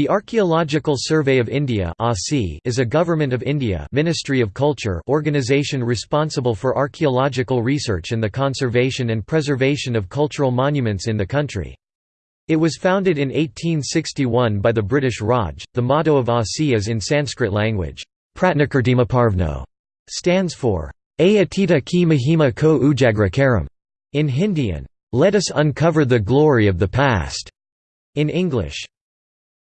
The Archaeological Survey of India is a Government of India Ministry of Culture organization responsible for archaeological research and the conservation and preservation of cultural monuments in the country. It was founded in 1861 by the British Raj. The motto of ASI is in Sanskrit language, Pratnakirtimaparvno, stands for Ayatita ki mahima ko ujagra karam, in Hindi Let us uncover the glory of the past, in English.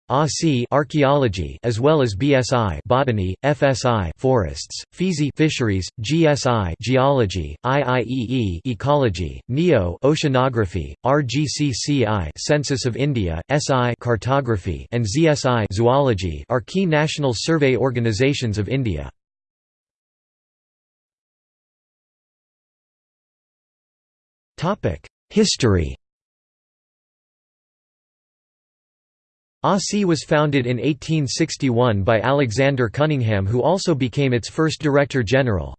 ASI archaeology as well as BSI botany, FSI forests, FISI fisheries, GSI geology, IIEE ecology, NIO oceanography, RGCCI Census of India, SI cartography and ZSI zoology are key national survey organizations of India. Topic: History ASI was founded in 1861 by Alexander Cunningham who also became its first Director General.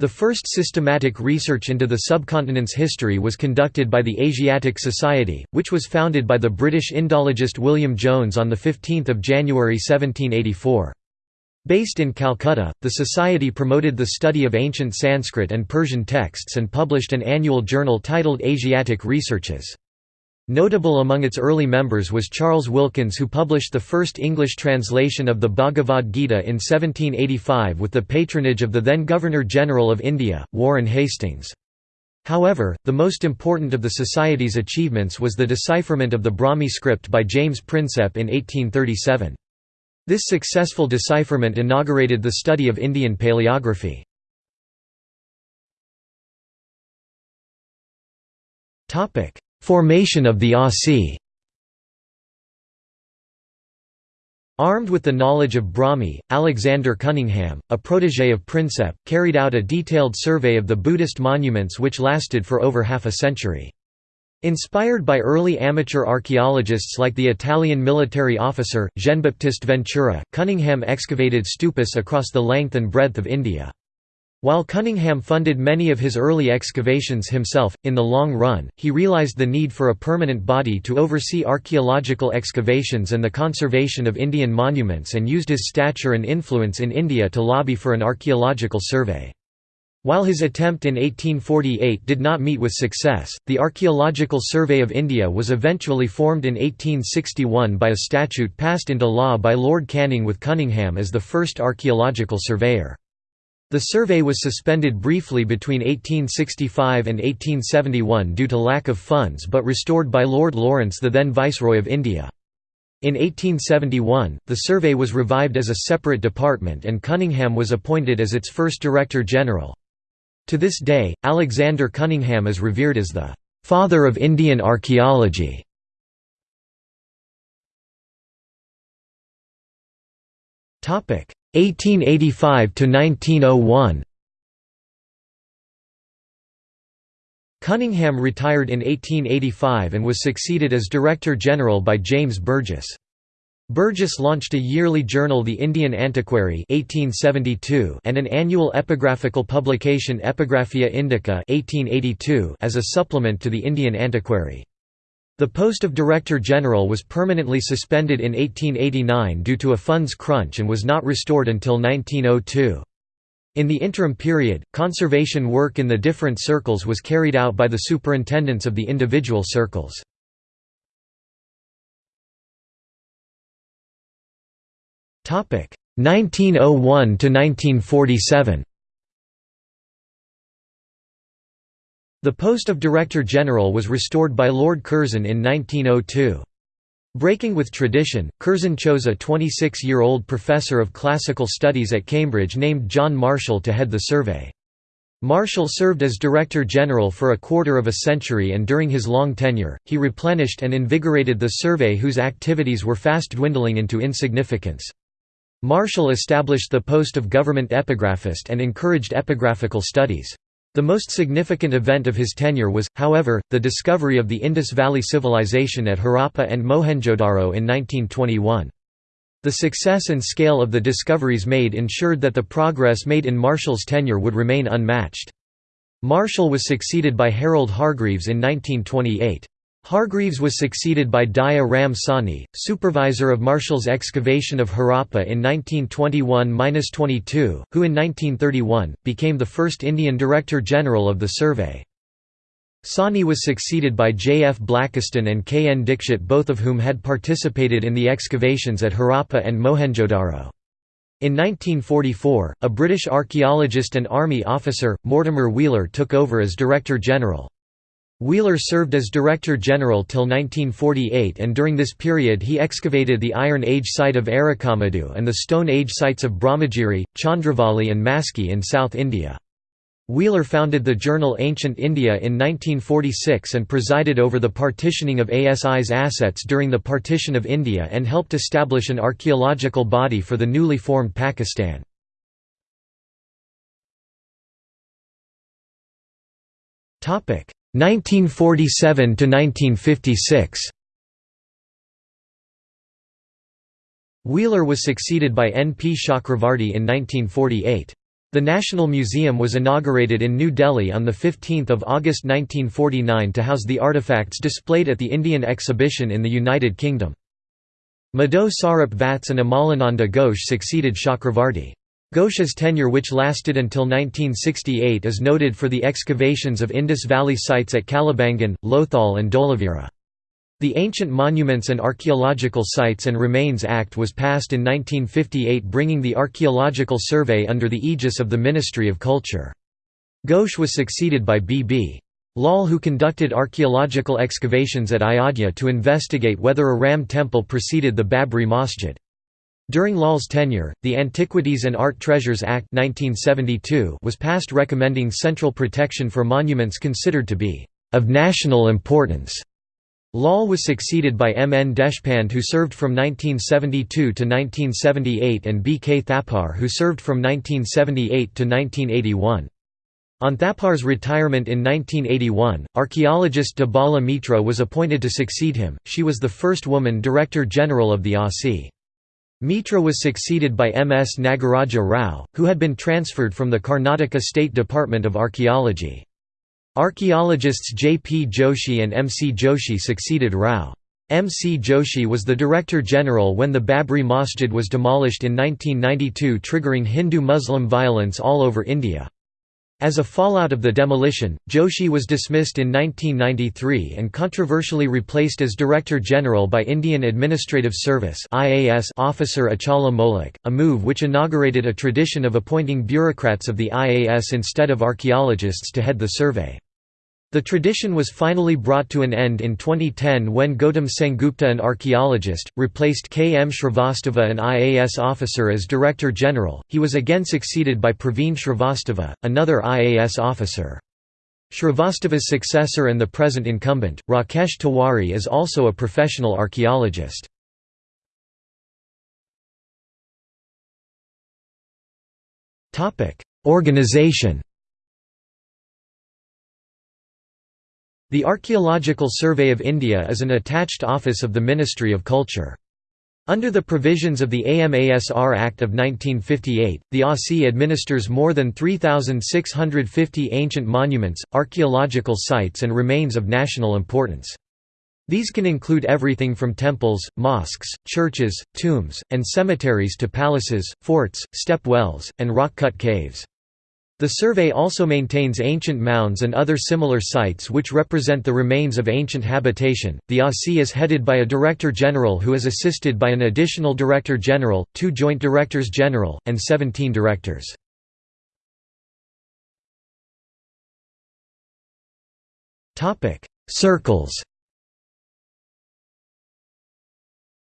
The first systematic research into the subcontinent's history was conducted by the Asiatic Society, which was founded by the British Indologist William Jones on 15 January 1784. Based in Calcutta, the society promoted the study of ancient Sanskrit and Persian texts and published an annual journal titled Asiatic Researches. Notable among its early members was Charles Wilkins who published the first English translation of the Bhagavad Gita in 1785 with the patronage of the then Governor-General of India, Warren Hastings. However, the most important of the Society's achievements was the decipherment of the Brahmi script by James Prinsep in 1837. This successful decipherment inaugurated the study of Indian paleography. Formation of the ASI Armed with the knowledge of Brahmi, Alexander Cunningham, a protégé of Prinsep, carried out a detailed survey of the Buddhist monuments which lasted for over half a century. Inspired by early amateur archaeologists like the Italian military officer, Jean-Baptiste Ventura, Cunningham excavated stupas across the length and breadth of India. While Cunningham funded many of his early excavations himself, in the long run, he realized the need for a permanent body to oversee archaeological excavations and the conservation of Indian monuments and used his stature and influence in India to lobby for an archaeological survey. While his attempt in 1848 did not meet with success, the Archaeological Survey of India was eventually formed in 1861 by a statute passed into law by Lord Canning with Cunningham as the first archaeological surveyor. The survey was suspended briefly between 1865 and 1871 due to lack of funds but restored by Lord Lawrence the then Viceroy of India. In 1871, the survey was revived as a separate department and Cunningham was appointed as its first Director General. To this day, Alexander Cunningham is revered as the «father of Indian archaeology». 1885 to 1901 Cunningham retired in 1885 and was succeeded as Director General by James Burgess. Burgess launched a yearly journal The Indian Antiquary 1872 and an annual epigraphical publication Epigraphia Indica 1882 as a supplement to the Indian Antiquary. The post of Director General was permanently suspended in 1889 due to a funds crunch and was not restored until 1902. In the interim period, conservation work in the different circles was carried out by the superintendents of the individual circles. Topic 1901 to 1947. The post of Director General was restored by Lord Curzon in 1902. Breaking with tradition, Curzon chose a 26-year-old professor of classical studies at Cambridge named John Marshall to head the survey. Marshall served as Director General for a quarter of a century and during his long tenure, he replenished and invigorated the survey whose activities were fast dwindling into insignificance. Marshall established the post of government epigraphist and encouraged epigraphical studies. The most significant event of his tenure was, however, the discovery of the Indus Valley Civilization at Harappa and Mohenjo-Daro in 1921. The success and scale of the discoveries made ensured that the progress made in Marshall's tenure would remain unmatched. Marshall was succeeded by Harold Hargreaves in 1928. Hargreaves was succeeded by Daya Ram Sawhney, supervisor of Marshall's excavation of Harappa in 1921–22, who in 1931, became the first Indian Director General of the survey. Sawhney was succeeded by J. F. Blakiston and K. N. Dixit both of whom had participated in the excavations at Harappa and Mohenjo-Daro. In 1944, a British archaeologist and army officer, Mortimer Wheeler took over as Director General. Wheeler served as Director General till 1948 and during this period he excavated the Iron Age site of Arikamedu and the Stone Age sites of Brahmagiri, Chandravali and Maski in South India. Wheeler founded the journal Ancient India in 1946 and presided over the partitioning of ASI's assets during the partition of India and helped establish an archaeological body for the newly formed Pakistan. 1947 to 1956 Wheeler was succeeded by N. P. Chakravarti in 1948. The National Museum was inaugurated in New Delhi on 15 August 1949 to house the artifacts displayed at the Indian exhibition in the United Kingdom. Madho Sarup Vats and Amalananda Ghosh succeeded Chakravarti. Ghosh's tenure which lasted until 1968 is noted for the excavations of Indus Valley sites at Kalibangan, Lothal and Dholavira. The Ancient Monuments and Archaeological Sites and Remains Act was passed in 1958 bringing the Archaeological Survey under the aegis of the Ministry of Culture. Ghosh was succeeded by B. B. Lal who conducted archaeological excavations at Ayodhya to investigate whether a Ram temple preceded the Babri Masjid. During Lal's tenure, the Antiquities and Art Treasures Act 1972 was passed recommending central protection for monuments considered to be of national importance. Lal was succeeded by M. N. Deshpande who served from 1972 to 1978 and B. K. Thapar who served from 1978 to 1981. On Thapar's retirement in 1981, archaeologist Debala Mitra was appointed to succeed him, she was the first woman Director General of the ASI. Mitra was succeeded by M. S. Nagaraja Rao, who had been transferred from the Karnataka State Department of Archaeology. Archaeologists J. P. Joshi and M. C. Joshi succeeded Rao. M. C. Joshi was the Director General when the Babri Masjid was demolished in 1992 triggering Hindu-Muslim violence all over India. As a fallout of the demolition, Joshi was dismissed in 1993 and controversially replaced as Director General by Indian Administrative Service officer Achala Moulik, a move which inaugurated a tradition of appointing bureaucrats of the IAS instead of archaeologists to head the survey. The tradition was finally brought to an end in 2010 when Gautam Sengupta an archaeologist, replaced K. M. Shrivastava an IAS officer as Director General, he was again succeeded by Praveen Shrivastava, another IAS officer. Shrivastava's successor and the present incumbent, Rakesh Tiwari is also a professional archaeologist. Organization The Archaeological Survey of India is an attached office of the Ministry of Culture. Under the provisions of the AMASR Act of 1958, the ASI administers more than 3,650 ancient monuments, archaeological sites and remains of national importance. These can include everything from temples, mosques, churches, tombs, and cemeteries to palaces, forts, step wells, and rock-cut caves. The survey also maintains ancient mounds and other similar sites which represent the remains of ancient habitation. The ASI is headed by a Director General who is assisted by an additional Director General, two Joint Directors General, and 17 directors. Topic: Circles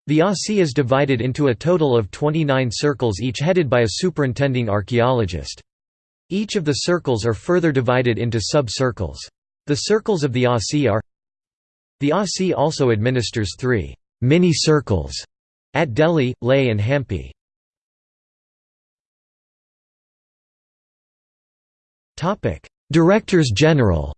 The ASI is divided into a total of 29 circles each headed by a superintending archaeologist. Each of the circles are further divided into sub-circles. The circles of the ASI are The ASI also administers three «mini-circles» at Delhi, Leh and Hampi. Directors General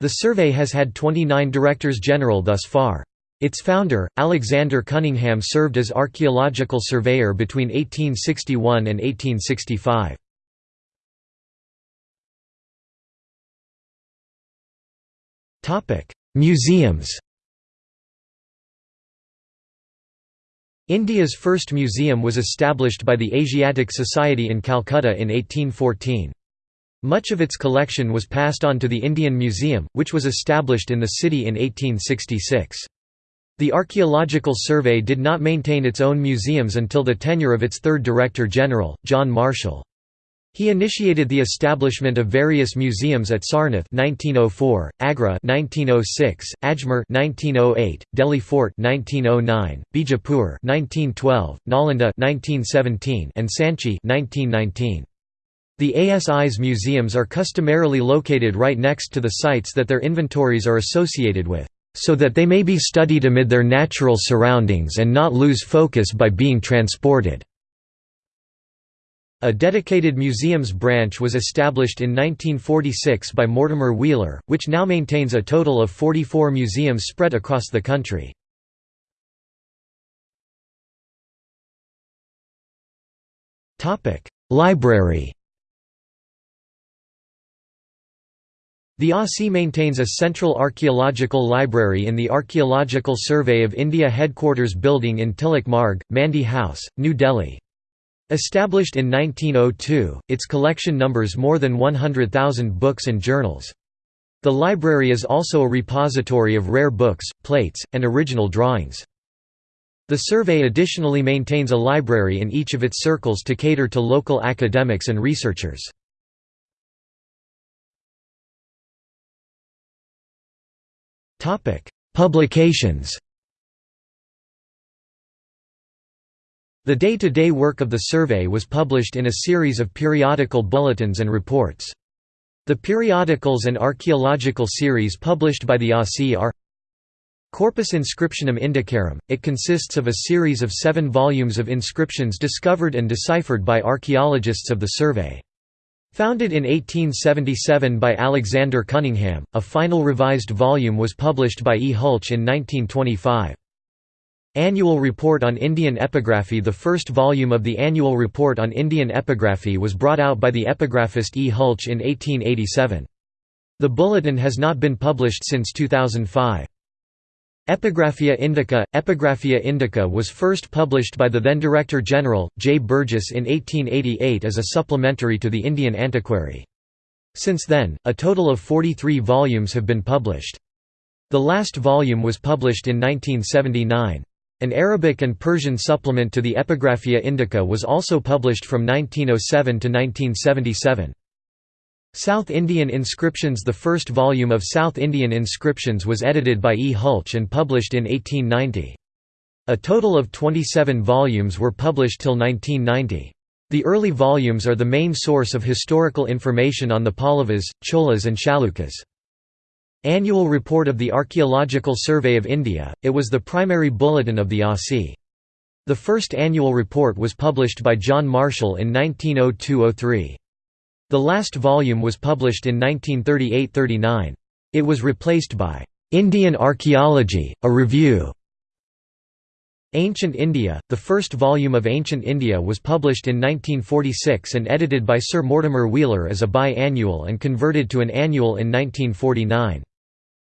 The survey has had 29 Directors General thus far. Its founder, Alexander Cunningham served as archaeological surveyor between 1861 and 1865. Museums India's first museum was established by the Asiatic Society in Calcutta in 1814. Much of its collection was passed on to the Indian Museum, which was established in the city in 1866. The Archaeological Survey did not maintain its own museums until the tenure of its third Director General, John Marshall. He initiated the establishment of various museums at Sarnath 1904, Agra 1906, Ajmer 1908, Delhi Fort 1909, Bijapur 1912, Nalanda 1917, and Sanchi 1919. The ASI's museums are customarily located right next to the sites that their inventories are associated with, so that they may be studied amid their natural surroundings and not lose focus by being transported. A dedicated museums branch was established in 1946 by Mortimer Wheeler, which now maintains a total of 44 museums spread across the country. Library The ASI maintains a central archaeological library in the Archaeological Survey of India Headquarters Building in Tilak Marg, Mandi House, New Delhi. Established in 1902, its collection numbers more than 100,000 books and journals. The library is also a repository of rare books, plates, and original drawings. The survey additionally maintains a library in each of its circles to cater to local academics and researchers. Publications The day-to-day -day work of the survey was published in a series of periodical bulletins and reports. The periodicals and archaeological series published by the ASI are Corpus Inscriptionum Indicarum, it consists of a series of seven volumes of inscriptions discovered and deciphered by archaeologists of the survey. Founded in 1877 by Alexander Cunningham, a final revised volume was published by E. Hultzsch in 1925. Annual Report on Indian Epigraphy The first volume of the Annual Report on Indian Epigraphy was brought out by the epigraphist E. Hultzsch in 1887. The bulletin has not been published since 2005. Epigraphia Indica – Epigraphia Indica was first published by the then Director General, J. Burgess in 1888 as a supplementary to the Indian Antiquary. Since then, a total of 43 volumes have been published. The last volume was published in 1979. An Arabic and Persian supplement to the Epigraphia Indica was also published from 1907 to 1977. South Indian Inscriptions The first volume of South Indian Inscriptions was edited by E. Hultzsch and published in 1890. A total of 27 volumes were published till 1990. The early volumes are the main source of historical information on the Pallavas, Cholas and Chalukyas. Annual Report of the Archaeological Survey of India, it was the primary bulletin of the ASI. The first annual report was published by John Marshall in 1902–03. The last volume was published in 1938–39. It was replaced by "'Indian Archaeology, a Review' Ancient India, the first volume of Ancient India was published in 1946 and edited by Sir Mortimer Wheeler as a bi-annual and converted to an annual in 1949.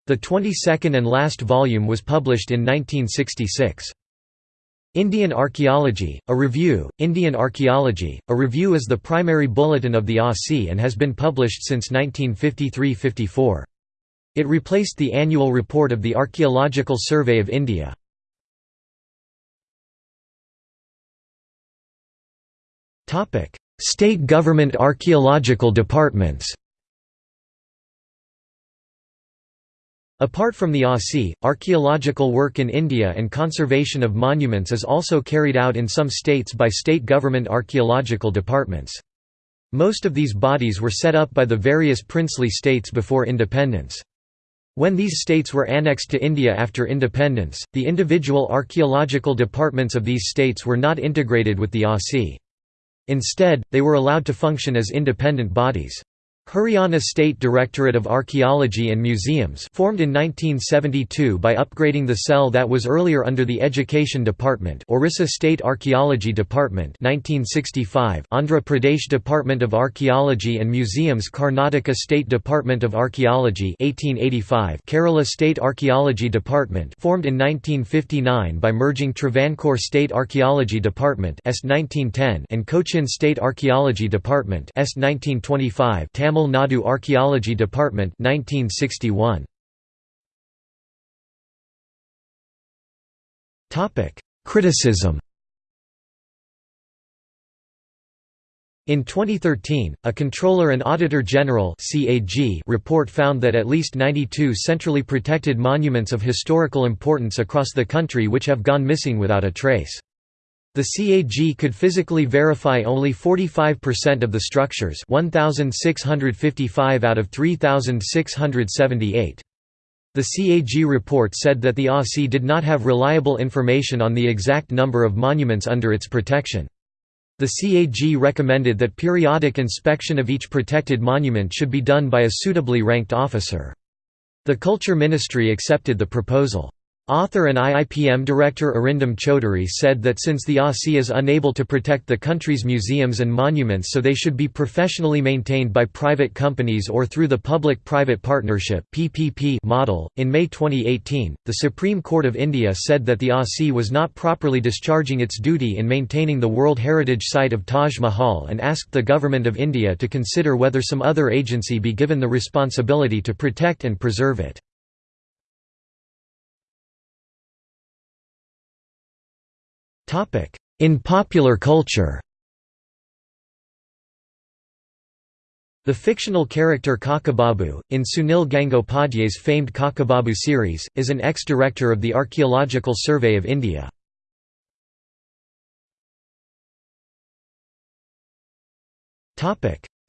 The 22nd and last volume was published in 1966. Indian Archaeology, a Review, Indian Archaeology, a Review is the primary bulletin of the ASI and has been published since 1953–54. It replaced the annual report of the Archaeological Survey of India. State government archaeological departments Apart from the ASI, archaeological work in India and conservation of monuments is also carried out in some states by state government archaeological departments. Most of these bodies were set up by the various princely states before independence. When these states were annexed to India after independence, the individual archaeological departments of these states were not integrated with the ASI. Instead, they were allowed to function as independent bodies. Haryana State Directorate of Archaeology and Museums formed in 1972 by upgrading the cell that was earlier under the Education Department Orissa State Archaeology Department 1965 Andhra Pradesh Department of Archaeology and Museums Karnataka State Department of Archaeology 1885 Kerala State Archaeology Department formed in 1959 by merging Travancore State Archaeology Department S 1910 and Cochin State Archaeology Department S 1925 Tamil Nadu Archaeology Department 1961. Topic: Criticism. In 2013, a Comptroller and Auditor General report found that at least 92 centrally protected monuments of historical importance across the country which have gone missing without a trace. The CAG could physically verify only 45% of the structures 1,655 out of 3,678. The CAG report said that the ASI did not have reliable information on the exact number of monuments under its protection. The CAG recommended that periodic inspection of each protected monument should be done by a suitably ranked officer. The Culture Ministry accepted the proposal. Author and IIPM director Arindam Chaudhuri said that since the ASI is unable to protect the country's museums and monuments so they should be professionally maintained by private companies or through the Public-Private Partnership PPP model. In May 2018, the Supreme Court of India said that the ASI was not properly discharging its duty in maintaining the World Heritage Site of Taj Mahal and asked the Government of India to consider whether some other agency be given the responsibility to protect and preserve it. In popular culture The fictional character Kakababu, in Sunil Gangopadhyay's famed Kakababu series, is an ex-director of the Archaeological Survey of India.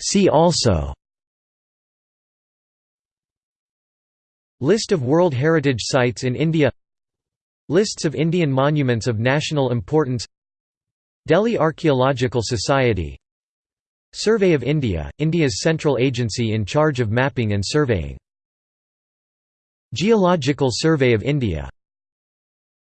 See also List of World Heritage Sites in India Lists of Indian monuments of national importance Delhi Archaeological Society Survey of India, India's central agency in charge of mapping and surveying Geological Survey of India